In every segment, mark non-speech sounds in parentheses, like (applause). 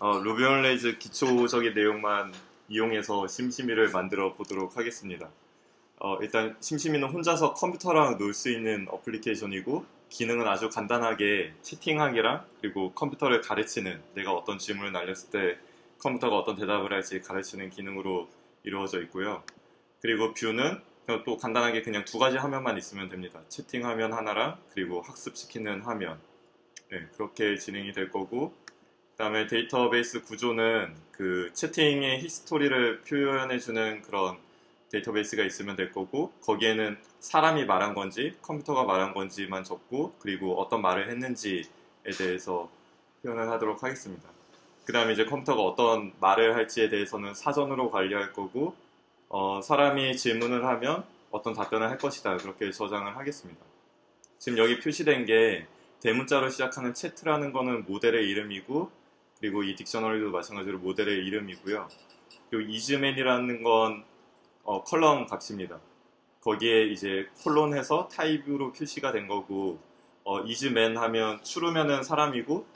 어, Ruby on Rails 기초적인 내용만 이용해서 심심이를 만들어 보도록 하겠습니다. 어, 일단 심심이는 혼자서 컴퓨터랑 놀 수 있는 어플리케이션이고 기능은 아주 간단하게 채팅하기랑 그리고 컴퓨터를 가르치는 내가 어떤 질문을 날렸을 때 컴퓨터가 어떤 대답을 할지 가르치는 기능으로 이루어져 있고요. 그리고 view는 또 간단하게 그냥 두 가지 화면만 있으면 됩니다. 채팅 화면 하나랑 그리고 학습시키는 화면. 네, 그렇게 진행이 될 거고 그 다음에 데이터베이스 구조는 그 채팅의 history를 표현해주는 그런 데이터베이스가 있으면 될 거고 거기에는 사람이 말한 건지 컴퓨터가 말한 건지만 적고 그리고 어떤 말을 했는지에 대해서 표현을 하도록 하겠습니다. 그 다음에 이제 컴퓨터가 어떤 말을 할지에 대해서는 사전으로 관리할 거고 어, 사람이 질문을 하면 어떤 답변을 할 것이다 그렇게 저장을 하겠습니다. 지금 여기 표시된 게 대문자로 시작하는 Chat이라는 거는 모델의 이름이고 그리고 이 Dictionary도 마찬가지로 모델의 이름이고요. 그리고 isMan이라는 건 어, column 값입니다. 거기에 이제 콜론해서 타입으로 표시가 된 거고 어, isMan 하면 true면은 사람이고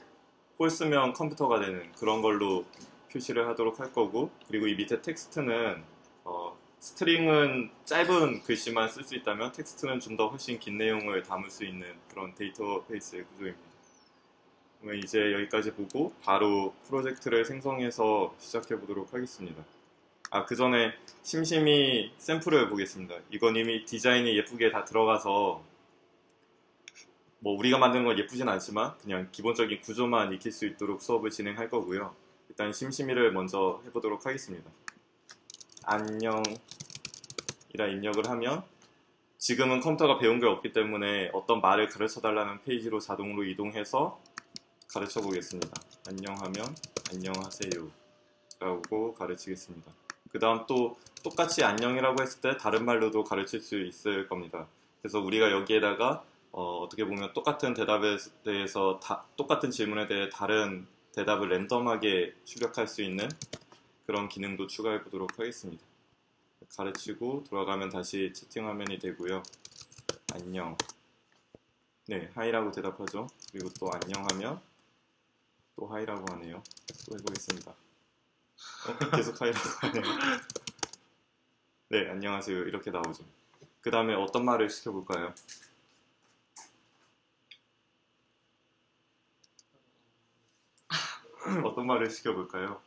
false면 컴퓨터가 되는 그런 걸로 표시를 하도록 할 거고 그리고 이 밑에 텍스트는 어, string은 짧은 글씨만 쓸 수 있다면 텍스트는 좀 더 훨씬 긴 내용을 담을 수 있는 그런 데이터베이스의 구조입니다. 이제 여기까지 보고 바로 프로젝트를 생성해서 시작해 보도록 하겠습니다. 아, 그 전에 심심이 샘플을 보겠습니다. 이건 이미 디자인이 예쁘게 다 들어가서 뭐 우리가 만드는 건 예쁘진 않지만 그냥 기본적인 구조만 익힐 수 있도록 수업을 진행할 거고요. 일단 심심이를 먼저 해보도록 하겠습니다. 안녕이라 입력을 하면 지금은 컴퓨터가 배운 게 없기 때문에 어떤 말을 가르쳐 달라는 페이지로 자동으로 이동해서 가르쳐 보겠습니다. 안녕하면 안녕하세요 라고 가르치겠습니다. 그 다음 또 똑같이 안녕이라고 했을 때 다른 말로도 가르칠 수 있을 겁니다. 그래서 우리가 여기에다가 어, 떻게 보면 똑같은 대답에 대해서 다, 똑같은 질문에 대해 다른 대답을 랜덤하게 출력할 수 있는 그런 기능도 추가해 보도록 하겠습니다. 가르치고 돌아가면 다시 채팅 화면이 되고요. 안녕. 네, 하이라고 대답하죠. 그리고 또 안녕하면 또 하이라고 하네요. 또 해보겠습니다. 어, 계속 하이라고 하네요. 네, 안녕하세요. 이렇게 나오죠. 그 다음에 어떤 말을 시켜볼까요? 어떤 말을 시켜볼까요?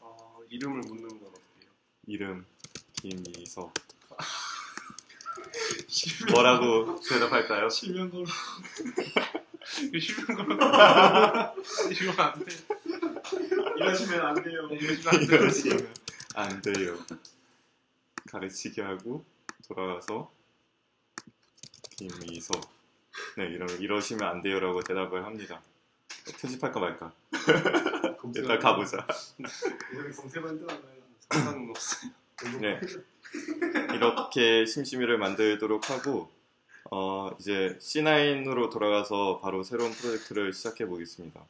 어, 이름을 묻는 건 어때요? 이름 김미서 (laughs) 뭐라고 (laughs) 대답할까요? 실명 걸어. 걸어. (laughs) 이러면 안 돼. 이러시면 안 돼요. 이러시면 안 돼요. 이러시면 안 돼요. 가르치게 하고 돌아가서 김미서 네 이러면 이러시면 안 돼요라고 대답을 합니다. 편집할까 말까? 일단 가보자. 여기 검색만 들어가요. 상관은 없어요. 네. 이렇게 심심이를 만들도록 하고 어, 이제 C9으로 돌아가서 바로 새로운 프로젝트를 시작해 보겠습니다.